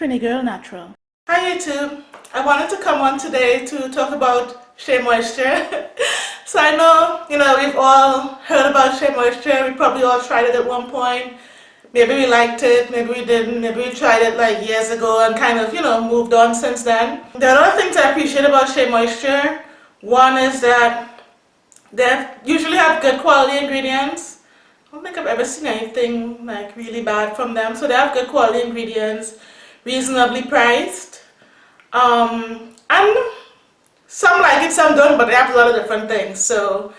Trini Girl Natural. Hi YouTube. I wanted to come on today to talk about Shea Moisture. so I know, you know, we've all heard about Shea Moisture. We probably all tried it at one point. Maybe we liked it, maybe we didn't, maybe we tried it like years ago and kind of, you know, moved on since then. There are other things I appreciate about Shea Moisture. One is that they usually have good quality ingredients. I don't think I've ever seen anything like really bad from them. So they have good quality ingredients, reasonably priced. Um, and some like it, some don't, but they have a lot of different things. So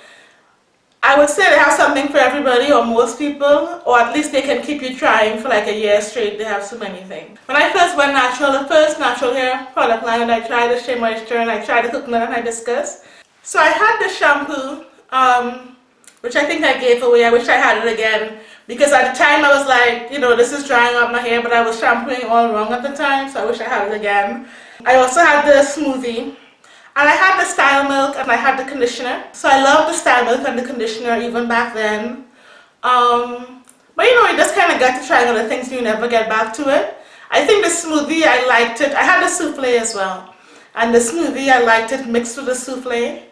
I would say they have something for everybody or most people, or at least they can keep you trying for like a year straight. They have so many things. When I first went natural, the first natural hair product line that I tried the Shea Moisture and I tried the coconut and I hibiscus. So I had the shampoo, um, which I think I gave away. I wish I had it again because at the time I was like, you know, this is drying out my hair, but I was shampooing all wrong at the time, so I wish I had it again. I also had the smoothie and I had the style milk and I had the conditioner. So I love the style milk and the conditioner even back then. Um, but you know, you just kind of got to try other things you never get back to it. I think the smoothie, I liked it. I had the souffle as well. And the smoothie, I liked it mixed with the souffle.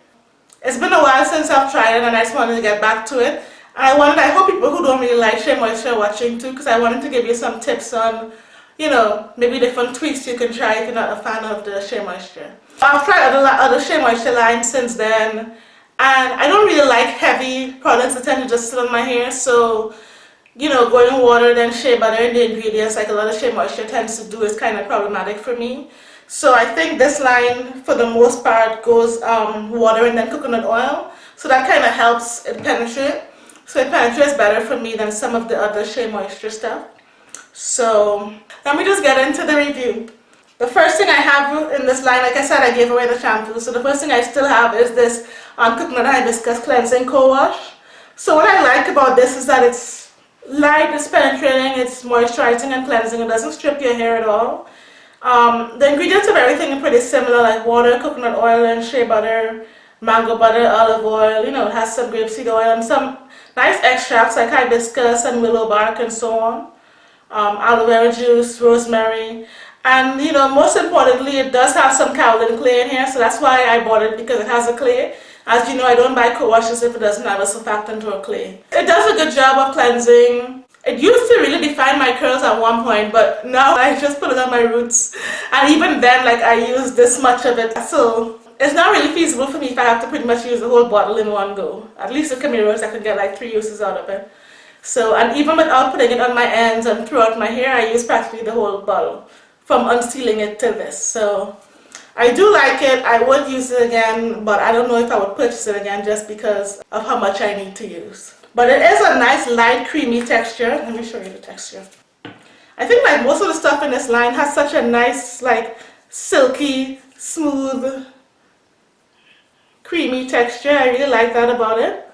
It's been a while since I've tried it and I just wanted to get back to it. And I wanted, I hope people who don't really like Shea Moisture watching too because I wanted to give you some tips on, you know, maybe different tweaks you can try if you're not a fan of the Shea Moisture. I've tried other, other Shea Moisture lines since then and I don't really like heavy products that tend to just sit on my hair so you know going water then shea butter in the ingredients like a lot of Shea Moisture tends to do is kind of problematic for me. So I think this line for the most part goes um, water and then coconut oil. So that kind of helps it penetrate so it penetrates better for me than some of the other Shea Moisture stuff so let me just get into the review the first thing I have in this line, like I said, I gave away the shampoo. So the first thing I still have is this um, Coconut Hibiscus Cleansing Co-Wash. So what I like about this is that it's light, it's penetrating, it's moisturizing and cleansing. It doesn't strip your hair at all. Um, the ingredients of everything are pretty similar, like water, coconut oil, and shea butter, mango butter, olive oil. You know, it has some grapeseed oil and some nice extracts like hibiscus and willow bark and so on. Um, aloe vera juice, rosemary. And you know, most importantly, it does have some kaolin clay in here, so that's why I bought it because it has a clay. As you know, I don't buy co-washes if it doesn't have a surfactant or a clay. It does a good job of cleansing. It used to really define my curls at one point, but now I just put it on my roots. And even then, like I use this much of it. So it's not really feasible for me if I have to pretty much use the whole bottle in one go. At least with Camiros, I can get like three uses out of it. So, and even without putting it on my ends and throughout my hair, I use practically the whole bottle from unsealing it to this. So I do like it. I would use it again, but I don't know if I would purchase it again just because of how much I need to use. But it is a nice light creamy texture. Let me show you the texture. I think like most of the stuff in this line has such a nice like silky, smooth, creamy texture. I really like that about it.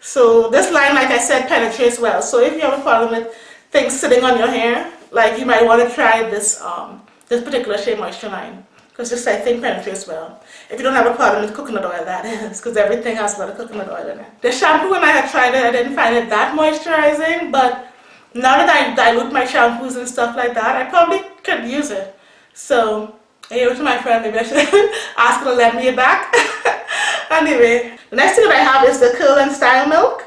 So this line, like I said, penetrates well. So if you have a problem with things sitting on your hair, like you might want to try this um, this particular Shea Moisture line because this I think penetrates well. If you don't have a problem with coconut oil, that is, because everything has a lot of coconut oil in it. The shampoo, when I had tried it, I didn't find it that moisturizing, but now that I dilute my shampoos and stuff like that, I probably could use it. So, I gave it to my friend, maybe I should ask her to lend me it back. anyway, the next thing that I have is the Curl and Style Milk.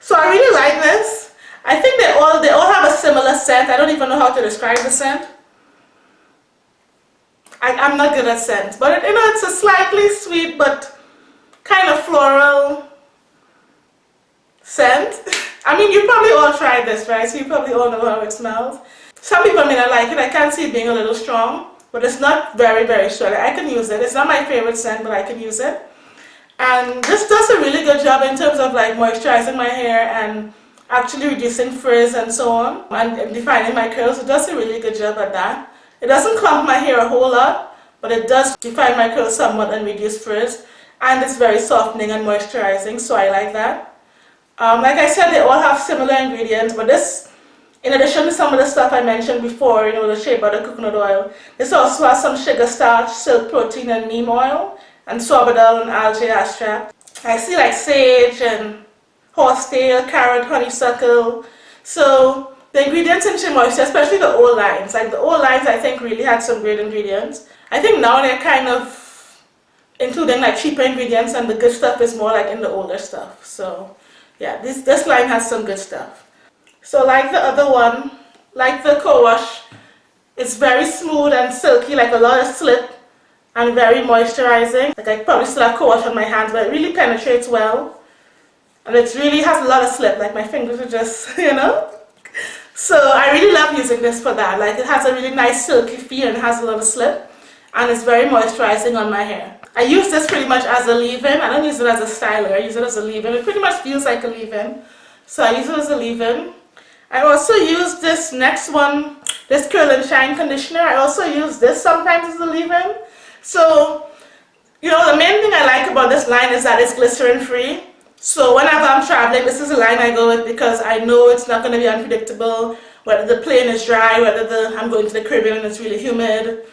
So I really like this. I think they all they all have a similar scent. I don't even know how to describe the scent. I, I'm not good at scents, but you know it's a slightly sweet but kind of floral scent. I mean, you probably all tried this, right? So you probably all know how it smells. Some people may not like it. I can see it being a little strong, but it's not very, very strong. I can use it. It's not my favorite scent, but I can use it. And this does a really good job in terms of like moisturizing my hair and actually reducing frizz and so on and defining my curls. It does a really good job at that. It doesn't clump my hair a whole lot, but it does define my curls somewhat and reduce frizz. And it's very softening and moisturizing, so I like that. Um, like I said, they all have similar ingredients, but this, in addition to some of the stuff I mentioned before, you know, the shea butter, coconut oil, this also has some sugar starch, silk protein, and neem oil, and sorbitol and algae. I see like sage and horsetail, carrot, honeysuckle. So the ingredients in Moisture, especially the old lines, like the old lines I think really had some great ingredients. I think now they're kind of including like cheaper ingredients and the good stuff is more like in the older stuff. So yeah, this, this line has some good stuff. So like the other one, like the co-wash, it's very smooth and silky, like a lot of slip and very moisturizing. Like I probably still have co-wash on my hands, but it really penetrates well. And it really has a lot of slip, like my fingers are just, you know. So I really love using this for that. Like it has a really nice silky feel and has a lot of slip. And it's very moisturizing on my hair. I use this pretty much as a leave-in. I don't use it as a styler. I use it as a leave-in. It pretty much feels like a leave-in. So I use it as a leave-in. I also use this next one, this Curl and Shine conditioner. I also use this sometimes as a leave-in. So, you know, the main thing I like about this line is that it's glycerin free. So whenever I'm traveling, this is the line I go with because I know it's not going to be unpredictable, whether the plane is dry, whether the, I'm going to the Caribbean and it's really humid,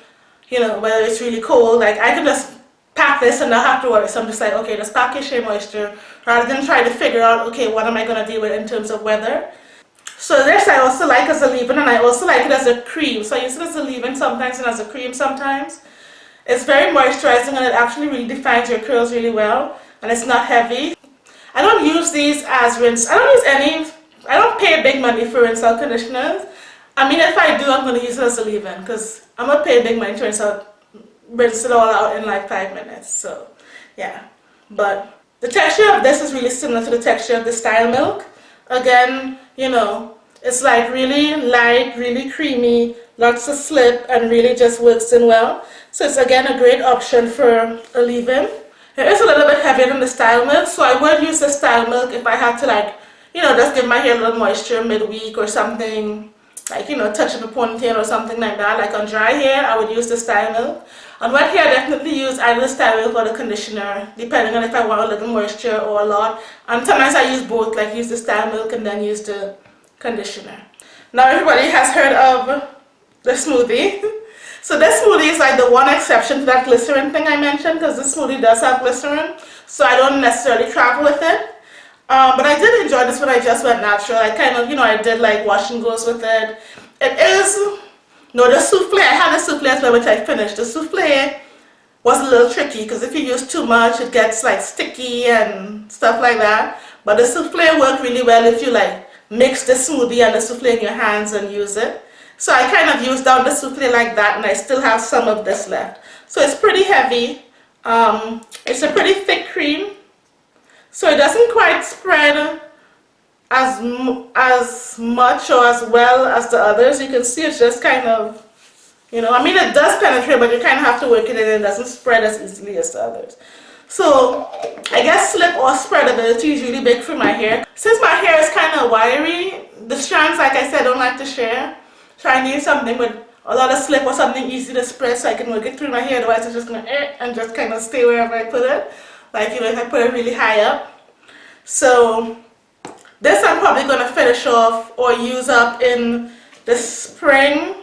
you know, whether it's really cold. Like I can just pack this and not have to worry. So I'm just like, okay, just pack your Shea Moisture rather than try to figure out, okay, what am I going to deal with in terms of weather. So this I also like as a leave-in and I also like it as a cream. So I use it as a leave-in sometimes and as a cream sometimes. It's very moisturizing and it actually really defines your curls really well and it's not heavy. I don't use these as rinse. I don't use any, I don't pay big money for rinse out conditioners. I mean if I do I'm going to use it as a leave-in because I'm going to pay big money to rinse, out, rinse it all out in like 5 minutes. So yeah, but the texture of this is really similar to the texture of the Style Milk. Again, you know, it's like really light, really creamy, lots of slip and really just works in well. So it's again a great option for a leave-in. It is a little bit heavier than the Style Milk, so I would use the Style Milk if I had to like, you know, just give my hair a little moisture midweek or something, like, you know, touch up a ponytail or something like that. Like on dry hair, I would use the Style Milk. On wet hair, I definitely use either the Style Milk or the conditioner, depending on if I want a little moisture or a lot. And sometimes I use both, like use the Style Milk and then use the conditioner. Now everybody has heard of the smoothie. So this smoothie is like the one exception to that glycerin thing I mentioned because this smoothie does have glycerin. So I don't necessarily travel with it. Um, but I did enjoy this when I just went natural. I kind of, you know, I did like wash and goes with it. It is, no, the souffle, I had a souffle as well which I finished. The souffle was a little tricky because if you use too much it gets like sticky and stuff like that. But the souffle worked really well if you like mix the smoothie and the souffle in your hands and use it. So I kind of used down the souffle like that and I still have some of this left. So it's pretty heavy. Um, it's a pretty thick cream. So it doesn't quite spread as, as much or as well as the others. You can see it's just kind of, you know, I mean it does penetrate but you kind of have to work it in and it doesn't spread as easily as the others. So I guess slip or spread spreadability is really big for my hair. Since my hair is kind of wiry, the strands, like I said, don't like to share. Need something with a lot of slip or something easy to spread so I can work it through my hair. Otherwise, it's just to eh, and just kind of stay wherever I put it. Like, you know, if I put it really high up. So this I'm probably to finish off or use up in the spring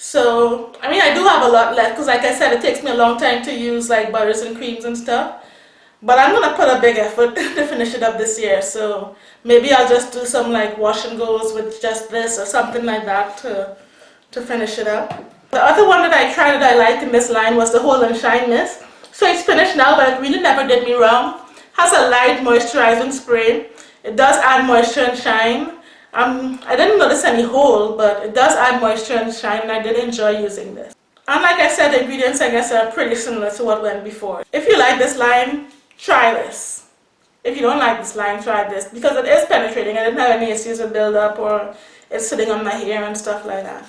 so, I mean, I do have a lot left because like I said, it takes me a long time to use like butters and creams and stuff. But I'm to put a big effort to finish it up this year. So maybe I'll just do some like wash and goes with just this or something like that to, to finish it up. The other one that I tried that I liked in this line was the Hold and Shine Mist. So it's finished now, but it really never did me wrong. Has a light moisturizing spray. It does add moisture and shine. Um, I didn't notice any hole, but it does add moisture and shine and I did enjoy using this. And like I said, the ingredients I guess are pretty similar to what went before. If you like this line, try this. If you don't like this line, try this because it is penetrating. I didn't have any issues with buildup or it's sitting on my hair and stuff like that.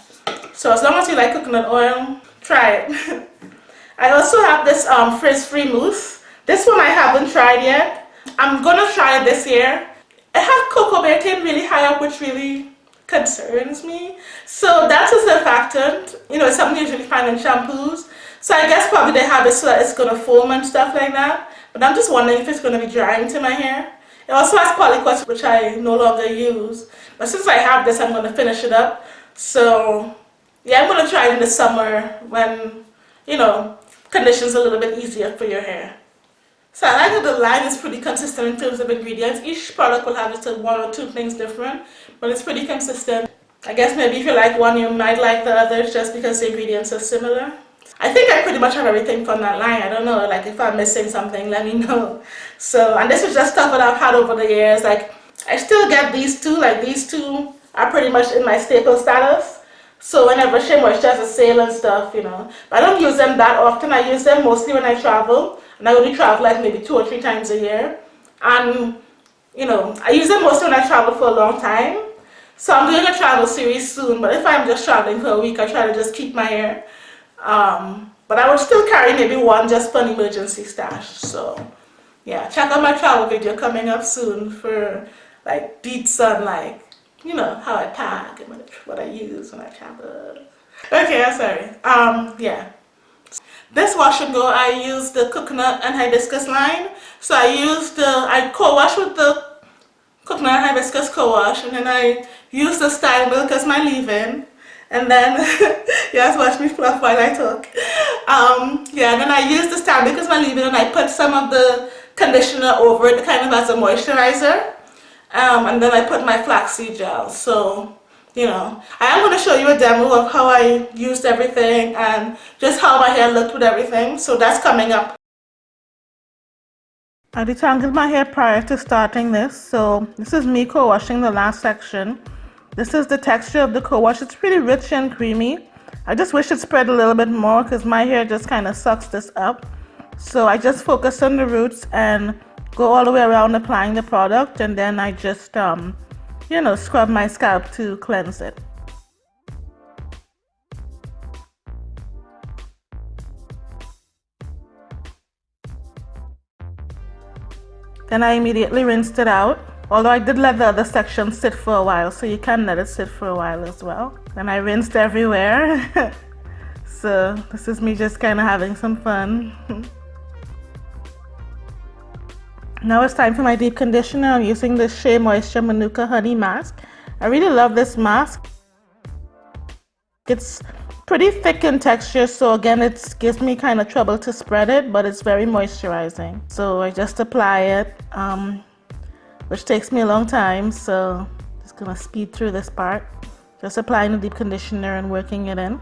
So as long as you like coconut oil, try it. I also have this um, frizz-free mousse. This one I haven't tried yet. I'm gonna try it this year it has coco betaine really high up which really concerns me. So that's a surfactant. You know, it's something you usually find in shampoos. So I guess probably they have it so that it's going to foam and stuff like that. But I'm just wondering if it's going to be drying to my hair. It also has Polyquat which I no longer use. But since I have this, I'm going to finish it up. So yeah, I'm going to try it in the summer when, you know, conditions a little bit easier for your hair. So I like that the line is pretty consistent in terms of ingredients. Each product will have just one or two things different, but it's pretty consistent. I guess maybe if you like one, you might like the others just because the ingredients are similar. I think I pretty much have everything from that line. I don't know, like if I'm missing something, let me know. So, and this is just stuff that I've had over the years. Like, I still get these two, like these two are pretty much in my staple status. So whenever Shea Moisture has a sale and stuff, you know, but I don't use them that often. I use them mostly when I travel, and I only travel like maybe two or three times a year. And, you know, I use them mostly when I travel for a long time. So I'm doing a travel series soon, but if I'm just traveling for a week, I try to just keep my hair. Um, but I would still carry maybe one just for an emergency stash. So yeah, check out my travel video coming up soon for like deets on like, you know, how I pack and what I use when I travel. Okay, I'm sorry. Um, yeah. This wash and go, I use the coconut and hibiscus line. So I use the, I co-wash with the coconut and hibiscus co-wash and then I use the style milk as my leave-in and then yes watch me fluff while I talk. Um, yeah and then I use the style milk as my leave-in and I put some of the conditioner over it kind of as a moisturizer. Um, and then I put my flaxseed gel. So you know I am going to show you a demo of how I used everything and just how my hair looked with everything. So that's coming up. I detangled my hair prior to starting this, so this is me co-washing the last section. This is the texture of the co-wash. It's pretty rich and creamy. I just wish it spread a little bit more because my hair just kind of sucks this up. So I just focus on the roots and go all the way around applying the product and then I just, um, you know, scrub my scalp to cleanse it. Then I immediately rinsed it out. Although I did let the other section sit for a while, so you can let it sit for a while as well. Then I rinsed everywhere. so this is me just kind of having some fun. now it's time for my deep conditioner. I'm using the Shea Moisture Manuka Honey Mask. I really love this mask. It's pretty thick in texture so again it gives me kind of trouble to spread it but it's very moisturizing so I just apply it um, which takes me a long time so just gonna speed through this part just applying the deep conditioner and working it in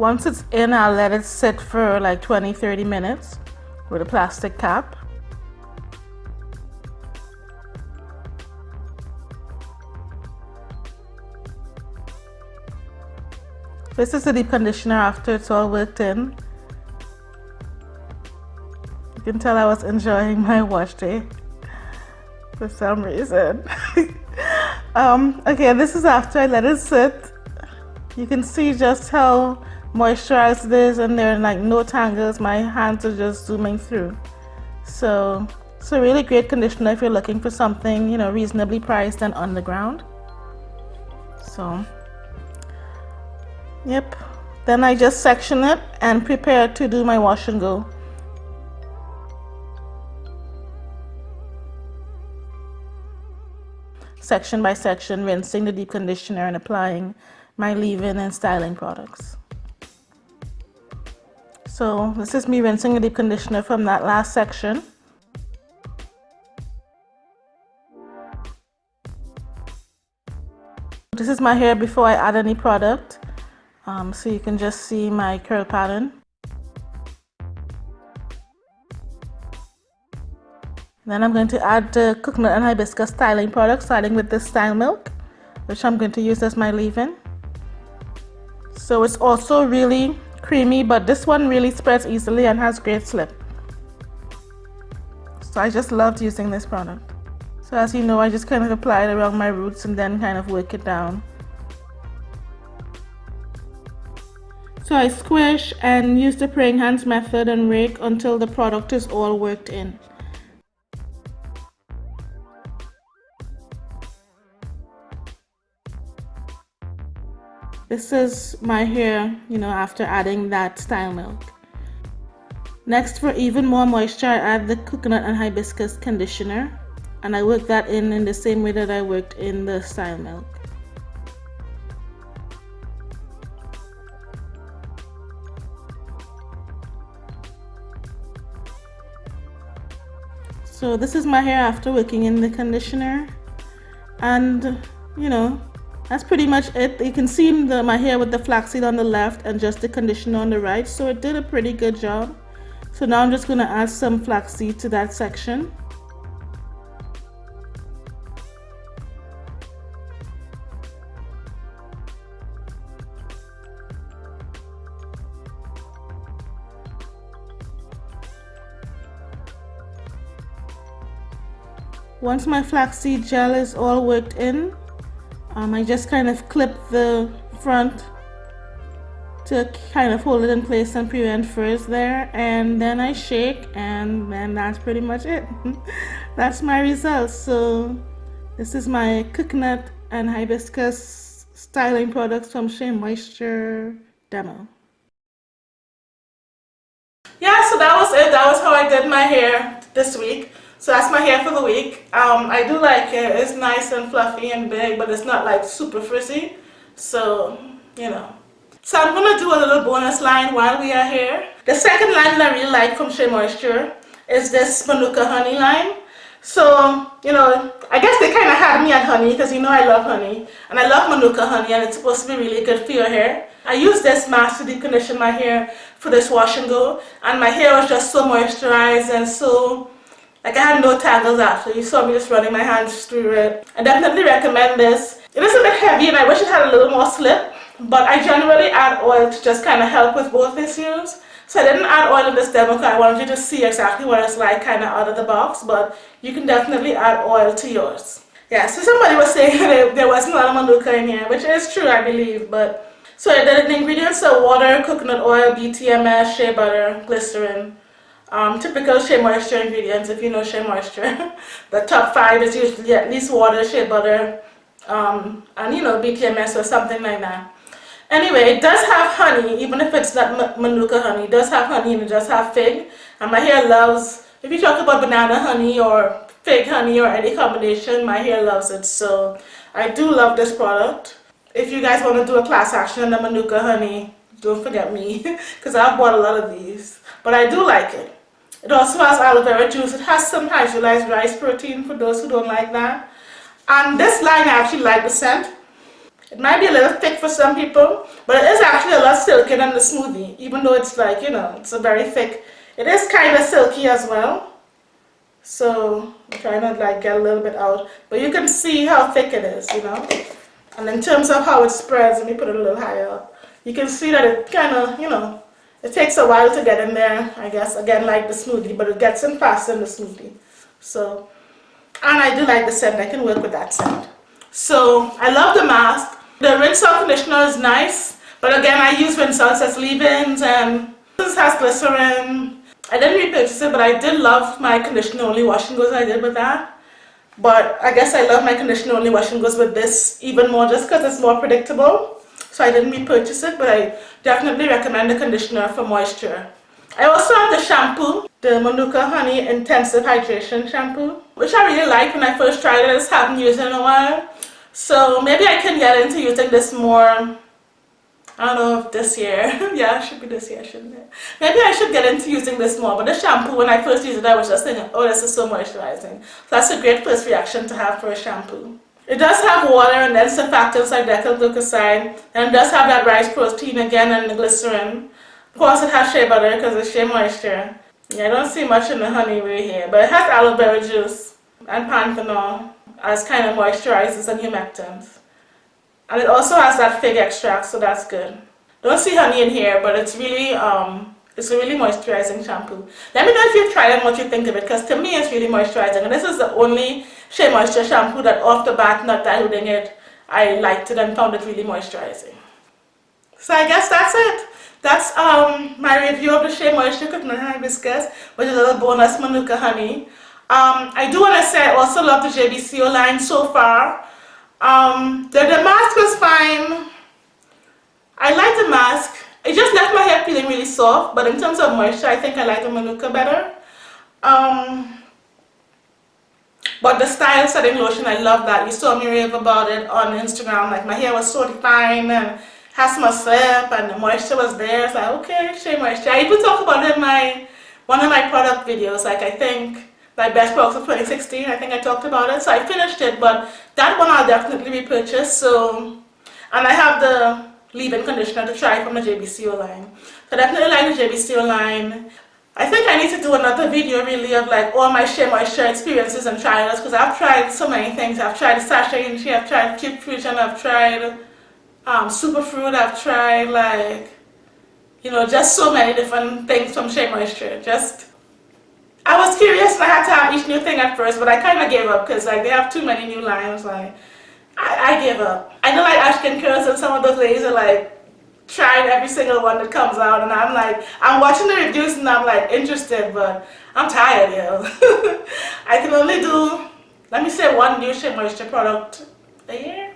Once it's in, I'll let it sit for like 20-30 minutes with a plastic cap. This is the deep conditioner after it's all worked in. You can tell I was enjoying my wash day for some reason. um, okay, this is after I let it sit. You can see just how moisturized it is and there are like no tangles. My hands are just zooming through. So it's a really great conditioner if you're looking for something, you know, reasonably priced and on the ground. So Yep. Then I just section it and prepare to do my wash and go. Section by section, rinsing the deep conditioner and applying my leave-in and styling products. So this is me rinsing the deep conditioner from that last section. This is my hair before I add any product um, so you can just see my curl pattern. Then I'm going to add the coconut and hibiscus styling product starting with this style milk which I'm going to use as my leave-in. So it's also really creamy but this one really spreads easily and has great slip. So I just loved using this product. So as you know I just kind of apply it around my roots and then kind of work it down. So I squish and use the praying hands method and rake until the product is all worked in. This is my hair, you know, after adding that style milk. Next, for even more moisture, I add the coconut and hibiscus conditioner. And I work that in in the same way that I worked in the style milk. So this is my hair after working in the conditioner. And you know that's pretty much it. You can see the, my hair with the flaxseed on the left and just the conditioner on the right. So it did a pretty good job. So now I'm just going to add some flaxseed to that section Once my flaxseed gel is all worked in, um, I just kind of clip the front to kind of hold it in place and prevent frizz there and then I shake and then that's pretty much it. that's my result So this is my coconut and hibiscus styling products from Shea Moisture demo. Yeah, so that was it. That was how I did my hair this week. So that's my hair for the week. Um, I do like it. It's nice and fluffy and big, but it's not like super frizzy. So, you know. So I'm going to do a little bonus line while we are here. The second line that I really like from Shea Moisture is this Manuka Honey line. So, you know, I guess they kind of had me at honey because you know I love honey. And I love Manuka honey and it's supposed to be really good for your hair. I use this mask to deep condition my hair for this wash and go. And my hair was just so moisturized and so like I had no tangles after. You saw me just running my hands through it. I definitely recommend this. It is a bit heavy and I wish it had a little more slip. But I generally add oil to just kind of help with both issues. So I didn't add oil in this demo because I wanted you to see exactly what it's like kind of out of the box. But you can definitely add oil to yours. Yeah, so somebody was saying that there wasn't a lot of manuka in here, which is true I believe. But So the, the ingredients are water, coconut oil, BTMS, shea butter, glycerin, um, typical Shea Moisture ingredients, if you know Shea Moisture. the top five is usually at least water, shea butter, um, and you know, BTMS or something like that. Anyway, it does have honey, even if it's not Manuka honey. It does have honey and it does have fig. And my hair loves, if you talk about banana honey or fig honey or any combination, my hair loves it. So I do love this product. If you guys want to do a class action on the Manuka honey, don't forget me because I've bought a lot of these. But I do like it. It also has aloe vera juice. It has some hydrolyzed rice protein for those who don't like that. And this line I actually like the scent. It might be a little thick for some people, but it is actually a lot silkier than the smoothie, even though it's like, you know, it's a very thick. It is kind of silky as well. So I'm trying to like get a little bit out. But you can see how thick it is, you know. And in terms of how it spreads, let me put it a little higher up. You can see that it kind of, you know, it takes a while to get in there, I guess, again like the smoothie, but it gets in faster than the smoothie. So, and I do like the scent, I can work with that scent. So, I love the mask. The rinse out conditioner is nice, but again, I use rinse out as leave-ins and this has glycerin. I didn't repurchase it, but I did love my conditioner only wash and goes I did with that. But I guess I love my conditioner only wash and goes with this even more just because it's more predictable. So I didn't repurchase it, but I definitely recommend the conditioner for moisture. I also have the shampoo, the Manuka Honey Intensive Hydration Shampoo, which I really like when I first tried it. I just haven't used it in a while. So maybe I can get into using this more, I don't know if this year. yeah, it should be this year, shouldn't it? Maybe I should get into using this more. But the shampoo, when I first used it, I was just thinking, oh, this is so moisturizing. So that's a great first reaction to have for a shampoo. It does have water and then surfactants like decyl glucoside and it does have that rice protein again and the glycerin. Of course it has shea butter because it's shea moisture. Yeah, I don't see much in the honey right here, but it has aloe vera juice and panthenol as kind of moisturizers and humectants. And it also has that fig extract, so that's good. Don't see honey in here, but it's really um, it's a really moisturizing shampoo. Let me know if you've tried it and what you think of it, because to me it's really moisturizing. And this is the only Shea Moisture shampoo that off the bat, not diluting it, I liked it and found it really moisturizing. So I guess that's it. That's um, my review of the Shea Moisture Coconut Hibiscus, which is a little bonus Manuka honey. Um, I do want to say I also love the JBCO line so far. Um, the, the mask was fine. I like the mask. It just left my hair feeling really soft, but in terms of moisture, I think I like the Manuka better. Um, but the style setting lotion, I love that. You saw me rave about it on Instagram. Like my hair was so defined and has my slip and the moisture was there. So like, okay, Shea Moisture. I even talk about it in my one of my product videos. Like I think like best products of 2016 I think I talked about it so I finished it but that one I'll definitely repurchase so and I have the leave-in conditioner to try from the JBCO line so definitely like the JBCO line I think I need to do another video really of like all my Shea Moisture experiences and trials because I've tried so many things. I've tried Sacha Inchi, I've tried Fruit Fusion, I've tried um, Superfruit, I've tried like, you know, just so many different things from Shea Moisture. Just, I was curious and I had to have each new thing at first but I kind of gave up because like they have too many new lines. Like, I, I gave up. I know like Ashken Curls and some of those ladies are like, trying every single one that comes out and I'm like, I'm watching the reviews and I'm like interested but I'm tired yo. I can only do, let me say one new Shea Moisture product a year?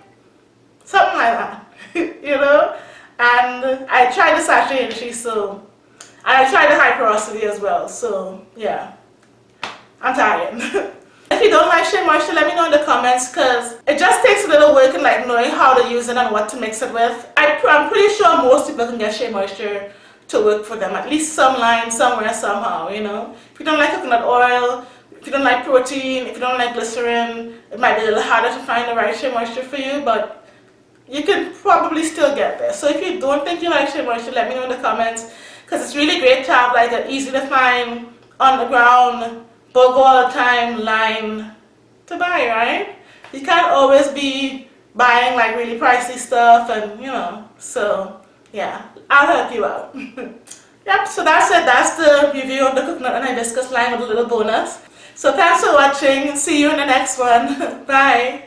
Something like that, you know? And I tried the Sacha Inchi so, and I tried the high porosity as well, so yeah, I'm tired. If you don't like Shea Moisture, let me know in the comments because it just takes a little work in like knowing how to use it and what to mix it with. I, I'm pretty sure most people can get Shea Moisture to work for them, at least some line, somewhere, somehow, you know. If you don't like coconut oil, if you don't like protein, if you don't like glycerin, it might be a little harder to find the right Shea Moisture for you, but you can probably still get there. So if you don't think you like Shea Moisture, let me know in the comments because it's really great to have like an easy to find on the ground but go all the time line to buy, right? You can't always be buying like really pricey stuff and you know, so yeah, I'll help you out. yep, so that's it. That's the review of the coconut and hibiscus line with a little bonus. So thanks for watching. See you in the next one. Bye.